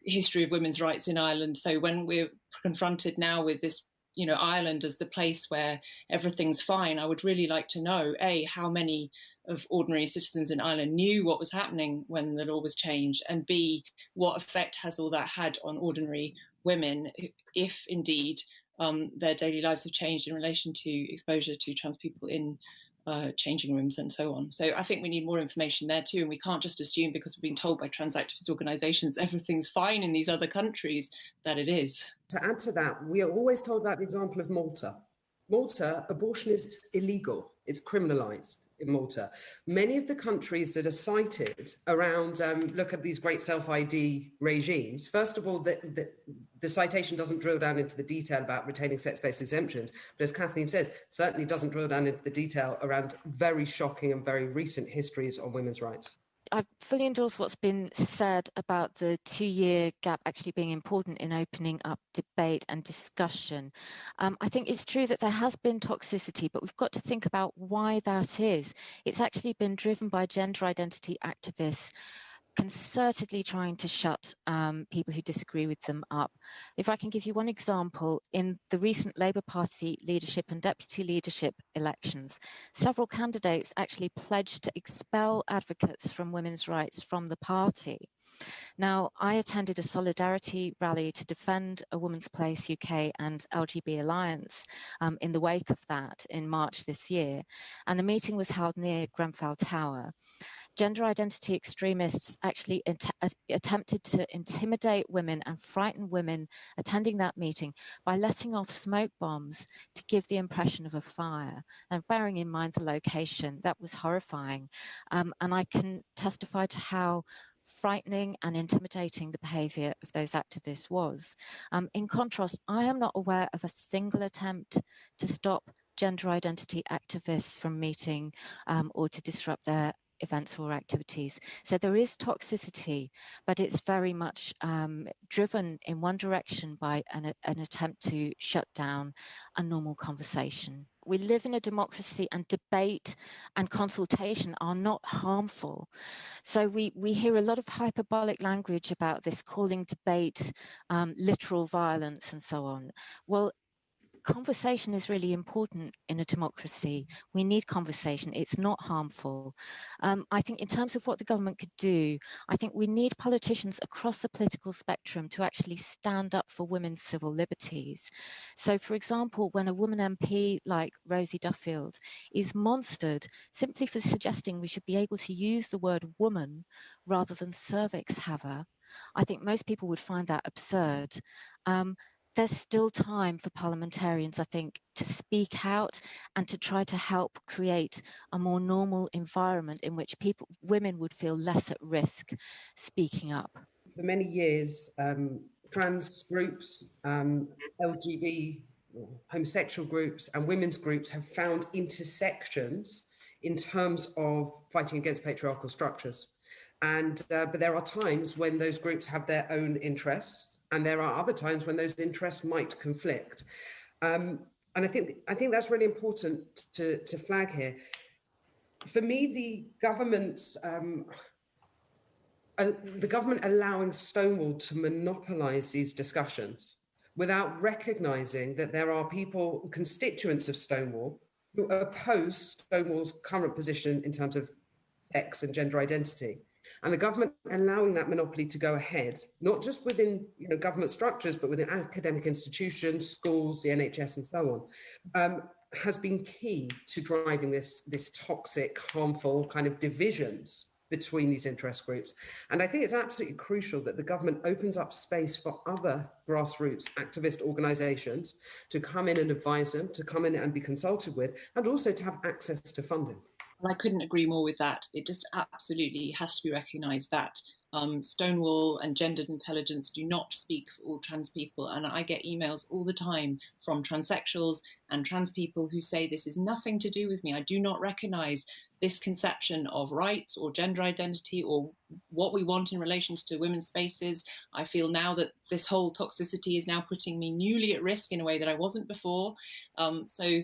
history of women's rights in Ireland. So when we're confronted now with this you know Ireland as the place where everything's fine, I would really like to know a how many of ordinary citizens in Ireland knew what was happening when the law was changed, and b what effect has all that had on ordinary women, if indeed um, their daily lives have changed in relation to exposure to trans people in uh, changing rooms and so on. So I think we need more information there too, and we can't just assume because we've been told by trans activist organisations everything's fine in these other countries that it is. To add to that, we are always told about the example of Malta. Malta, abortion is illegal, it's criminalised in Malta. Many of the countries that are cited around, um, look at these great self-ID regimes, first of all, the, the, the, citation doesn't drill down into the detail about retaining sex-based exemptions, but as Kathleen says, certainly doesn't drill down into the detail around very shocking and very recent histories on women's rights. I fully endorse what's been said about the two-year gap actually being important in opening up debate and discussion. Um, I think it's true that there has been toxicity, but we've got to think about why that is. It's actually been driven by gender identity activists concertedly trying to shut um, people who disagree with them up. If I can give you one example, in the recent Labour Party leadership and deputy leadership elections, several candidates actually pledged to expel advocates from women's rights from the party. Now, I attended a solidarity rally to defend a Woman's Place UK and LGB Alliance um, in the wake of that in March this year, and the meeting was held near Grenfell Tower gender identity extremists actually attempted to intimidate women and frighten women attending that meeting by letting off smoke bombs to give the impression of a fire. And bearing in mind the location, that was horrifying. Um, and I can testify to how frightening and intimidating the behaviour of those activists was. Um, in contrast, I am not aware of a single attempt to stop gender identity activists from meeting um, or to disrupt their events or activities. So there is toxicity, but it's very much um, driven in one direction by an, an attempt to shut down a normal conversation. We live in a democracy and debate and consultation are not harmful. So we, we hear a lot of hyperbolic language about this calling debate um, literal violence and so on. Well, conversation is really important in a democracy. We need conversation. It's not harmful. Um, I think in terms of what the government could do, I think we need politicians across the political spectrum to actually stand up for women's civil liberties. So for example, when a woman MP like Rosie Duffield is monstered simply for suggesting we should be able to use the word woman rather than cervix haver, I think most people would find that absurd. Um, there's still time for parliamentarians, I think, to speak out and to try to help create a more normal environment in which people, women would feel less at risk speaking up. For many years, um, trans groups, um, LGBT, homosexual groups and women's groups have found intersections in terms of fighting against patriarchal structures. And, uh, but there are times when those groups have their own interests and there are other times when those interests might conflict. Um, and I think I think that's really important to, to flag here. For me, the government's um, uh, the government allowing Stonewall to monopolise these discussions without recognising that there are people, constituents of Stonewall, who oppose Stonewall's current position in terms of sex and gender identity. And the government allowing that monopoly to go ahead, not just within you know, government structures, but within academic institutions, schools, the NHS, and so on, um, has been key to driving this, this toxic, harmful kind of divisions between these interest groups. And I think it's absolutely crucial that the government opens up space for other grassroots activist organisations to come in and advise them, to come in and be consulted with, and also to have access to funding. And I couldn't agree more with that. It just absolutely has to be recognised that um, Stonewall and gendered intelligence do not speak for all trans people. And I get emails all the time from transsexuals and trans people who say this is nothing to do with me. I do not recognise this conception of rights or gender identity or what we want in relations to women's spaces. I feel now that this whole toxicity is now putting me newly at risk in a way that I wasn't before. Um, so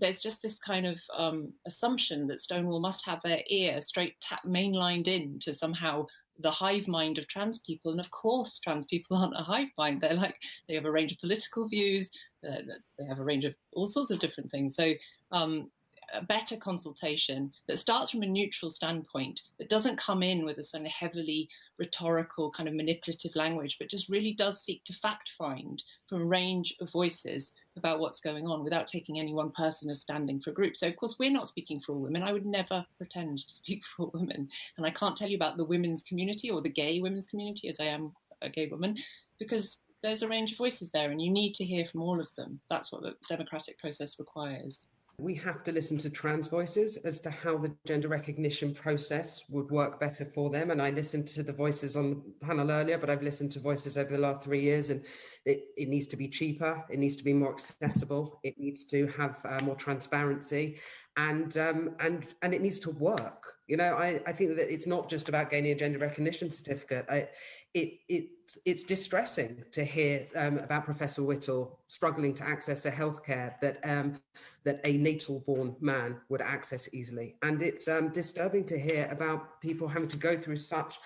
there's just this kind of um, assumption that Stonewall must have their ear straight mainlined in to somehow the hive mind of trans people. And of course, trans people aren't a hive mind. They're like, they have a range of political views, they have a range of all sorts of different things. So um, a better consultation that starts from a neutral standpoint, that doesn't come in with a sort of heavily rhetorical kind of manipulative language, but just really does seek to fact find from a range of voices about what's going on without taking any one person as standing for a group. So of course we're not speaking for all women. I would never pretend to speak for all women. And I can't tell you about the women's community or the gay women's community as I am a gay woman, because there's a range of voices there and you need to hear from all of them. That's what the democratic process requires. We have to listen to trans voices as to how the gender recognition process would work better for them. And I listened to the voices on the panel earlier, but I've listened to voices over the last three years and it, it needs to be cheaper, it needs to be more accessible, it needs to have uh, more transparency and um, and and it needs to work. You know, I, I think that it's not just about gaining a gender recognition certificate. I, it it it's distressing to hear um, about Professor Whittle struggling to access a healthcare that um, that a natal born man would access easily, and it's um, disturbing to hear about people having to go through such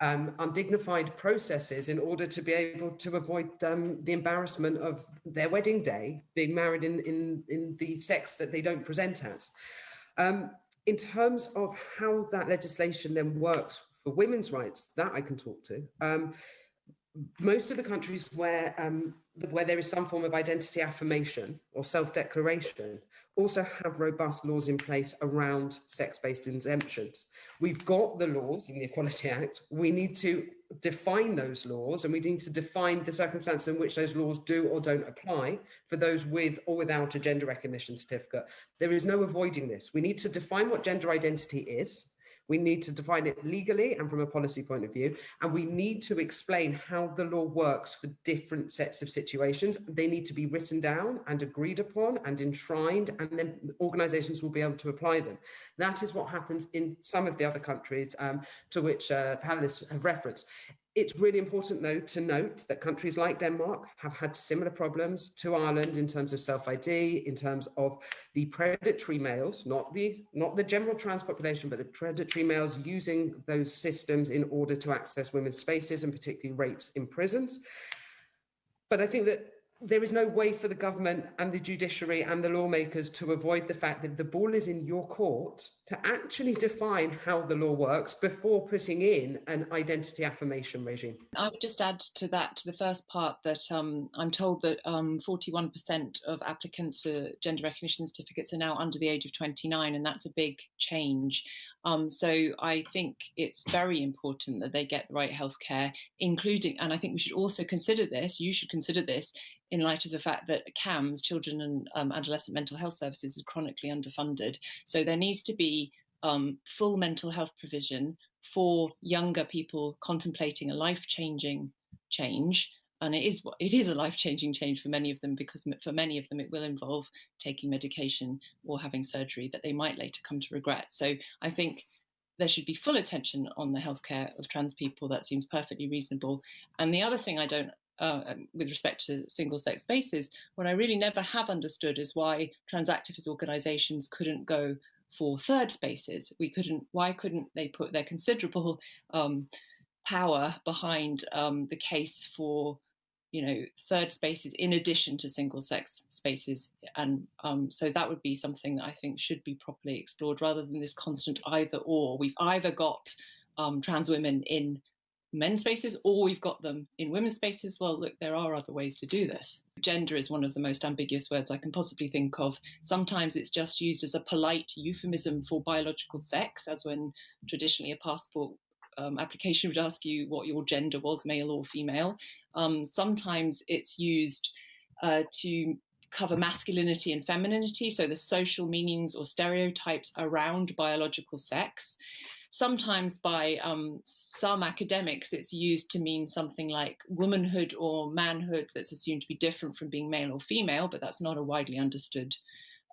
um, undignified processes in order to be able to avoid um, the embarrassment of their wedding day, being married in, in, in the sex that they don't present as. Um, in terms of how that legislation then works women's rights, that I can talk to. Um, most of the countries where um, where there is some form of identity affirmation or self-declaration also have robust laws in place around sex-based exemptions. We've got the laws in the Equality Act. We need to define those laws and we need to define the circumstances in which those laws do or don't apply for those with or without a gender recognition certificate. There is no avoiding this. We need to define what gender identity is we need to define it legally and from a policy point of view, and we need to explain how the law works for different sets of situations. They need to be written down and agreed upon and enshrined, and then organisations will be able to apply them. That is what happens in some of the other countries um, to which uh, panelists have referenced. It's really important, though, to note that countries like Denmark have had similar problems to Ireland in terms of self-ID, in terms of the predatory males, not the not the general trans population, but the predatory males using those systems in order to access women's spaces and particularly rapes in prisons. But I think that there is no way for the government and the judiciary and the lawmakers to avoid the fact that the ball is in your court to actually define how the law works before putting in an identity affirmation regime. I would just add to that, to the first part, that um, I'm told that um, 41% of applicants for gender recognition certificates are now under the age of 29, and that's a big change. Um, so I think it's very important that they get the right healthcare, including, and I think we should also consider this, you should consider this in light of the fact that CAMHS, Children and um, Adolescent Mental Health Services, is chronically underfunded. So there needs to be um, full mental health provision for younger people contemplating a life-changing change. And it is it is a life-changing change for many of them because for many of them it will involve taking medication or having surgery that they might later come to regret. So I think there should be full attention on the healthcare of trans people. That seems perfectly reasonable. And the other thing I don't uh, um, with respect to single sex spaces, what I really never have understood is why trans activist organizations couldn't go for third spaces. We couldn't, why couldn't they put their considerable um, power behind um, the case for you know third spaces in addition to single sex spaces and um, so that would be something that i think should be properly explored rather than this constant either or we've either got um, trans women in men's spaces or we've got them in women's spaces. Well, look, there are other ways to do this. Gender is one of the most ambiguous words I can possibly think of. Sometimes it's just used as a polite euphemism for biological sex, as when traditionally a passport um, application would ask you what your gender was, male or female. Um, sometimes it's used uh, to cover masculinity and femininity, so the social meanings or stereotypes around biological sex sometimes by um, some academics, it's used to mean something like womanhood or manhood that's assumed to be different from being male or female, but that's not a widely understood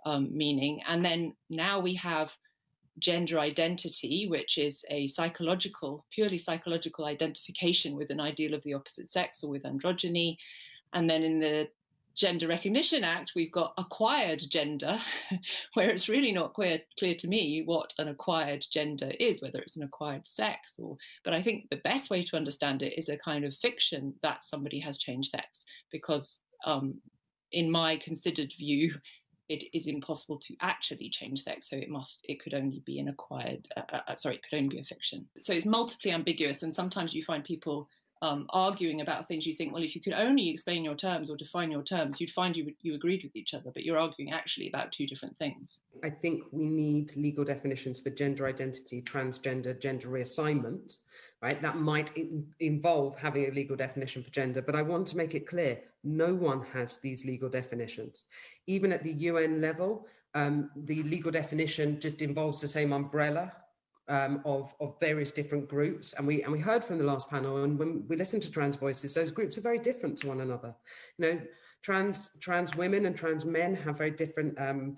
um, meaning. And then now we have gender identity, which is a psychological, purely psychological identification with an ideal of the opposite sex or with androgyny. And then in the Gender Recognition Act, we've got acquired gender, where it's really not clear, clear to me what an acquired gender is, whether it's an acquired sex or. But I think the best way to understand it is a kind of fiction that somebody has changed sex, because um, in my considered view, it is impossible to actually change sex, so it must it could only be an acquired. Uh, uh, uh sorry, it could only be a fiction. So it's multiply ambiguous, and sometimes you find people um, arguing about things you think, well, if you could only explain your terms or define your terms, you'd find you, you agreed with each other, but you're arguing actually about two different things. I think we need legal definitions for gender identity, transgender, gender reassignment, right? That might in involve having a legal definition for gender, but I want to make it clear, no one has these legal definitions. Even at the UN level, um, the legal definition just involves the same umbrella um, of, of various different groups. And we, and we heard from the last panel, and when we listen to trans voices, those groups are very different to one another. You know, trans, trans women and trans men have very different um,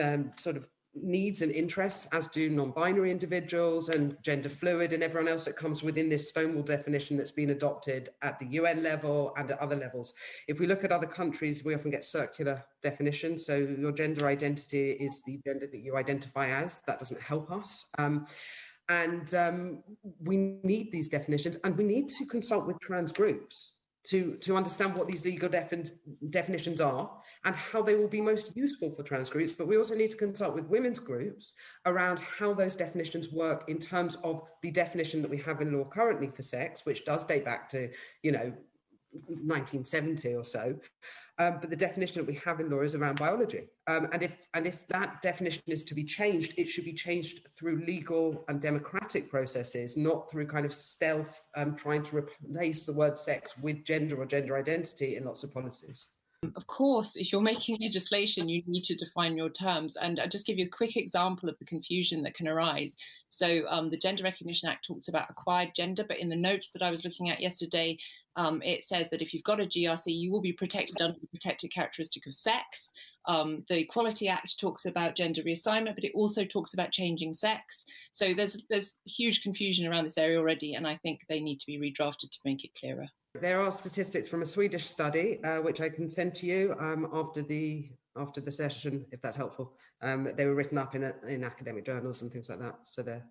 um, sort of needs and interests, as do non-binary individuals and gender fluid and everyone else that comes within this Stonewall definition that's been adopted at the UN level and at other levels. If we look at other countries, we often get circular definitions. So your gender identity is the gender that you identify as. That doesn't help us. Um, And um, we need these definitions and we need to consult with trans groups to, to understand what these legal defin definitions are and how they will be most useful for trans groups. But we also need to consult with women's groups around how those definitions work in terms of the definition that we have in law currently for sex, which does date back to, you know, 1970 or so. Um, but the definition that we have in law is around biology. Um, and if and if that definition is to be changed, it should be changed through legal and democratic processes, not through kind of stealth um, trying to replace the word sex with gender or gender identity in lots of policies. Of course, if you're making legislation, you need to define your terms. And I'll just give you a quick example of the confusion that can arise. So um, the Gender Recognition Act talks about acquired gender, but in the notes that I was looking at yesterday, um, it says that if you've got a GRC, you will be protected under the protected characteristic of sex. Um, the Equality Act talks about gender reassignment, but it also talks about changing sex. So there's there's huge confusion around this area already, and I think they need to be redrafted to make it clearer. There are statistics from a Swedish study, uh, which I can send to you um, after the after the session, if that's helpful. Um, they were written up in a, in academic journals and things like that, so they're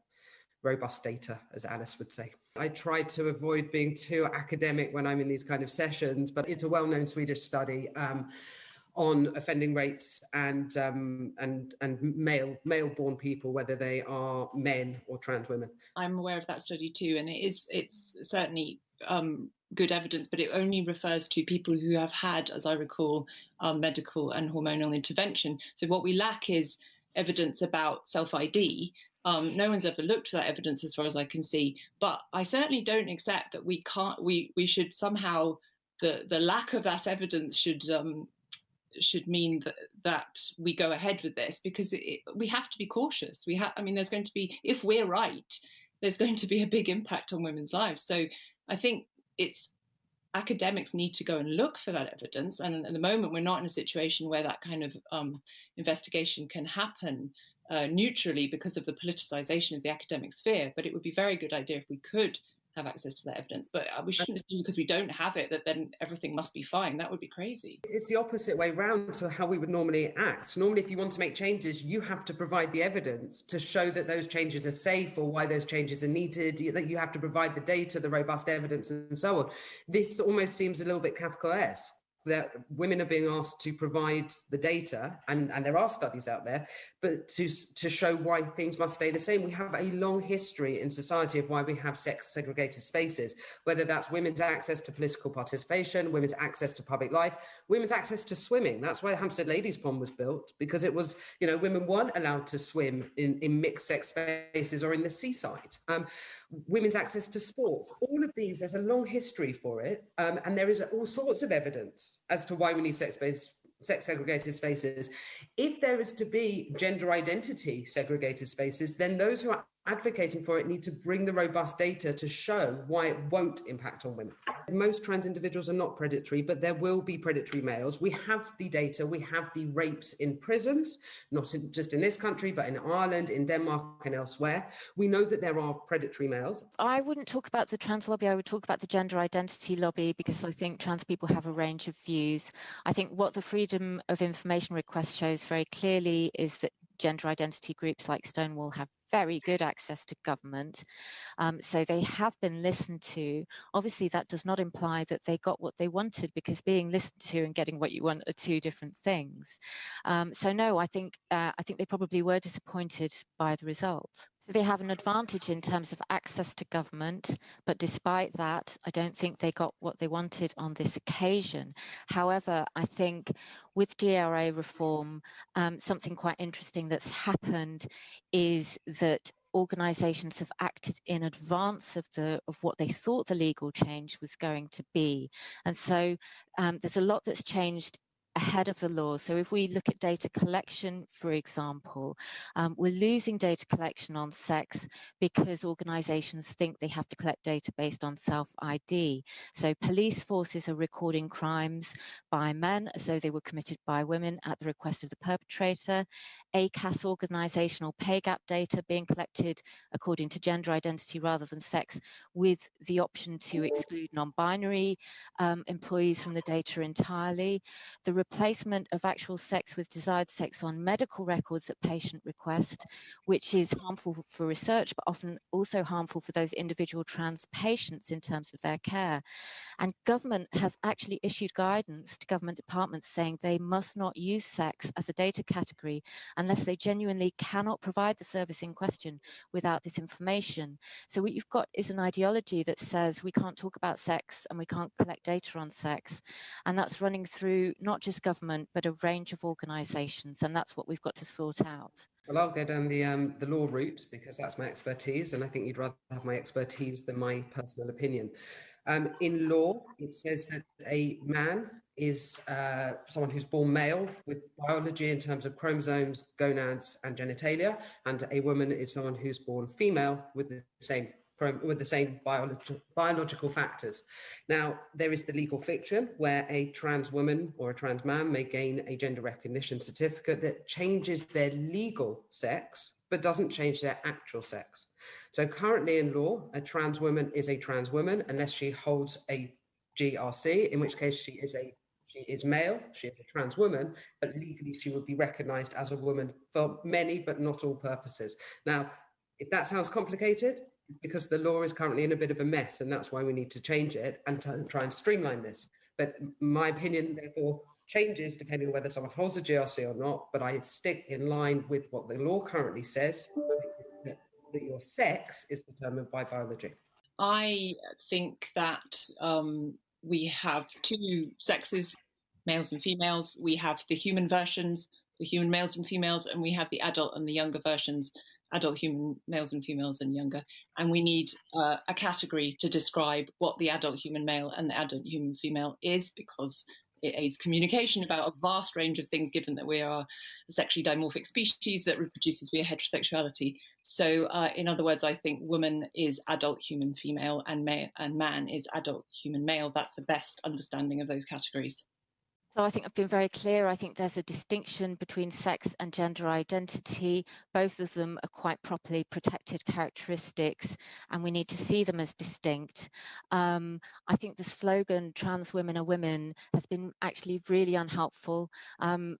robust data, as Alice would say. I try to avoid being too academic when I'm in these kind of sessions, but it's a well-known Swedish study. Um, on offending rates and um, and and male male born people, whether they are men or trans women. I'm aware of that study too, and it is it's certainly um, good evidence, but it only refers to people who have had, as I recall, um, medical and hormonal intervention. So what we lack is evidence about self ID. Um, no one's ever looked for that evidence, as far as I can see. But I certainly don't accept that we can't. We we should somehow the the lack of that evidence should um, should mean that that we go ahead with this because it, we have to be cautious. We have. I mean, there's going to be if we're right, there's going to be a big impact on women's lives. So I think it's academics need to go and look for that evidence. And at the moment, we're not in a situation where that kind of um, investigation can happen uh, neutrally because of the politicization of the academic sphere. But it would be a very good idea if we could have access to that evidence. But uh, we shouldn't assume because we don't have it that then everything must be fine. That would be crazy. It's the opposite way round to how we would normally act. Normally, if you want to make changes, you have to provide the evidence to show that those changes are safe or why those changes are needed. That you have to provide the data, the robust evidence, and so on. This almost seems a little bit Kafkaesque that women are being asked to provide the data, and, and there are studies out there, but to, to show why things must stay the same. We have a long history in society of why we have sex segregated spaces, whether that's women's access to political participation, women's access to public life, women's access to swimming. That's why Hampstead Ladies Pond was built, because it was, you know, women weren't allowed to swim in, in mixed sex spaces or in the seaside. Um, women's access to sports, all of these, there's a long history for it, um, and there is all sorts of evidence as to why we need sex-based sex segregated spaces. If there is to be gender identity segregated spaces, then those who are advocating for it need to bring the robust data to show why it won't impact on women. Most trans individuals are not predatory, but there will be predatory males. We have the data, we have the rapes in prisons, not in, just in this country, but in Ireland, in Denmark, and elsewhere. We know that there are predatory males. I wouldn't talk about the trans lobby, I would talk about the gender identity lobby because I think trans people have a range of views. I think what the Freedom of Information request shows very clearly is that gender identity groups like Stonewall have very good access to government. Um, so they have been listened to. Obviously, that does not imply that they got what they wanted because being listened to and getting what you want are two different things. Um, so no, I think uh, I think they probably were disappointed by the result. They have an advantage in terms of access to government, but despite that, I don't think they got what they wanted on this occasion. However, I think with GRA reform, um, something quite interesting that's happened is that organizations have acted in advance of the of what they thought the legal change was going to be and so um, there's a lot that's changed ahead of the law. So if we look at data collection, for example, um, we're losing data collection on sex because organizations think they have to collect data based on self-ID. So police forces are recording crimes by men as though they were committed by women at the request of the perpetrator. ACAS organizational pay gap data being collected according to gender identity rather than sex with the option to exclude non-binary um, employees from the data entirely. The replacement of actual sex with desired sex on medical records at patient request, which is harmful for research, but often also harmful for those individual trans patients in terms of their care. And government has actually issued guidance to government departments saying they must not use sex as a data category unless they genuinely cannot provide the service in question without this information. So what you've got is an ideology that says we can't talk about sex and we can't collect data on sex. And that's running through not just government, but a range of organisations. And that's what we've got to sort out. Well, I'll go down the um, the law route because that's my expertise, and I think you'd rather have my expertise than my personal opinion. Um, in law, it says that a man is uh, someone who's born male with biology in terms of chromosomes, gonads, and genitalia, and a woman is someone who's born female with the same with the same biological, biological factors. Now, there is the legal fiction where a trans woman or a trans man may gain a gender recognition certificate that changes their legal sex, but doesn't change their actual sex. So currently in law, a trans woman is a trans woman unless she holds a GRC, in which case she is a she is male, she is a trans woman, but legally she would be recognized as a woman for many but not all purposes. Now, if that sounds complicated, because the law is currently in a bit of a mess and that's why we need to change it and try and streamline this. But my opinion, therefore, changes depending on whether someone holds a GRC or not, but I stick in line with what the law currently says, that, that your sex is determined by biology. I think that um, we have two sexes, males and females. We have the human versions, the human males and females, and we have the adult and the younger versions adult human males and females and younger. And we need uh, a category to describe what the adult human male and the adult human female is because it aids communication about a vast range of things, given that we are a sexually dimorphic species that reproduces via heterosexuality. So, uh, in other words, I think woman is adult human female and, ma- and man is adult human male. That's the best understanding of those categories. So I think I've been very clear. I think there's a distinction between sex and gender identity. Both of them are quite properly protected characteristics, and we need to see them as distinct. Um, I think the slogan "trans women are women" has been actually really unhelpful. Um,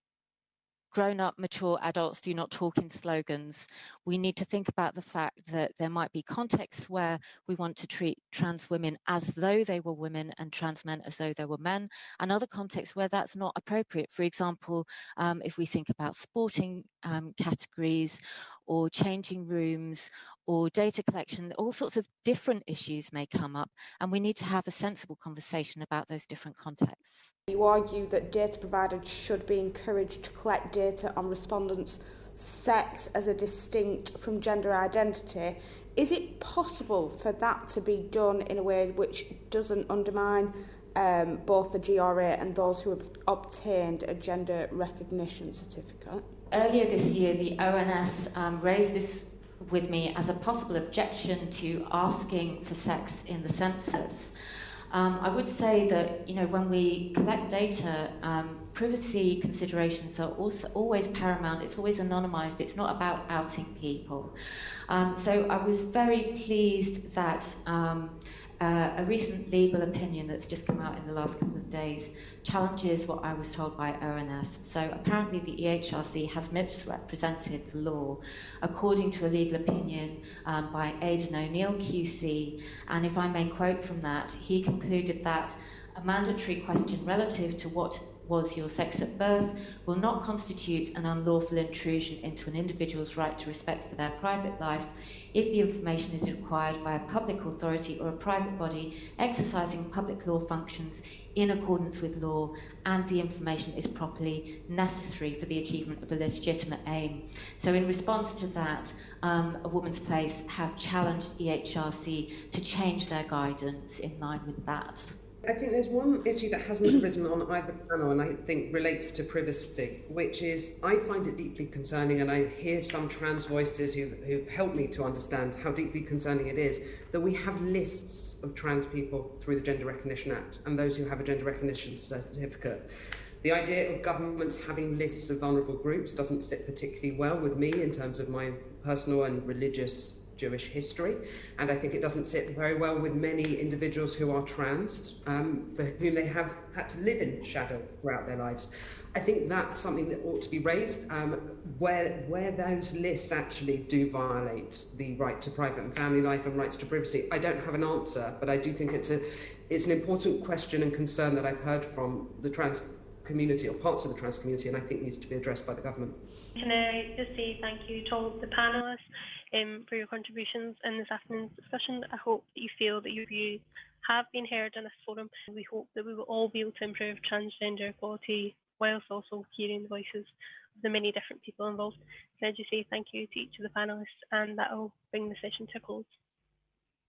grown up, mature adults do not talk in slogans. We need to think about the fact that there might be contexts where we want to treat trans women as though they were women and trans men as though they were men, and other contexts where that's not appropriate. For example, um, if we think about sporting um, categories or changing rooms or data collection, all sorts of different issues may come up, and we need to have a sensible conversation about those different contexts. You argue that data providers should be encouraged to collect data on respondents' sex as a distinct from gender identity. Is it possible for that to be done in a way which doesn't undermine um, both the GRA and those who have obtained a gender recognition certificate? Earlier this year, the ONS um, raised this with me as a possible objection to asking for sex in the census. Um, I would say that you know when we collect data, um, privacy considerations are also always paramount. It's always anonymized. It's not about outing people. Um, so I was very pleased that um, uh, a recent legal opinion that's just come out in the last couple of days challenges what I was told by ONS. So apparently the EHRC has misrepresented the law according to a legal opinion um, by Aidan O'Neill QC. And if I may quote from that, he concluded that a mandatory question relative to what was your sex at birth will not constitute an unlawful intrusion into an individual's right to respect for their private life if the information is required by a public authority or a private body exercising public law functions in accordance with law and the information is properly necessary for the achievement of a legitimate aim. So in response to that, um, A Woman's Place have challenged EHRC to change their guidance in line with that. I think there's one issue that hasn't arisen on either panel and I think relates to privacy, which is I find it deeply concerning and I hear some trans voices who've, who've helped me to understand how deeply concerning it is that we have lists of trans people through the Gender Recognition Act and those who have a gender recognition certificate. The idea of governments having lists of vulnerable groups doesn't sit particularly well with me in terms of my personal and religious Jewish history, and I think it doesn't sit very well with many individuals who are trans, um, for whom they have had to live in shadow throughout their lives. I think that's something that ought to be raised, um, where, where those lists actually do violate the right to private and family life and rights to privacy. I don't have an answer, but I do think it's, a, it's an important question and concern that I've heard from the trans community or parts of the trans community and I think needs to be addressed by the government. Can I just say thank you to all the panellists um, for your contributions in this afternoon's discussion. I hope that you feel that your views have been heard in this forum. We hope that we will all be able to improve transgender equality whilst also hearing the voices of the many different people involved. Can I just say thank you to each of the panellists and that will bring the session to a close.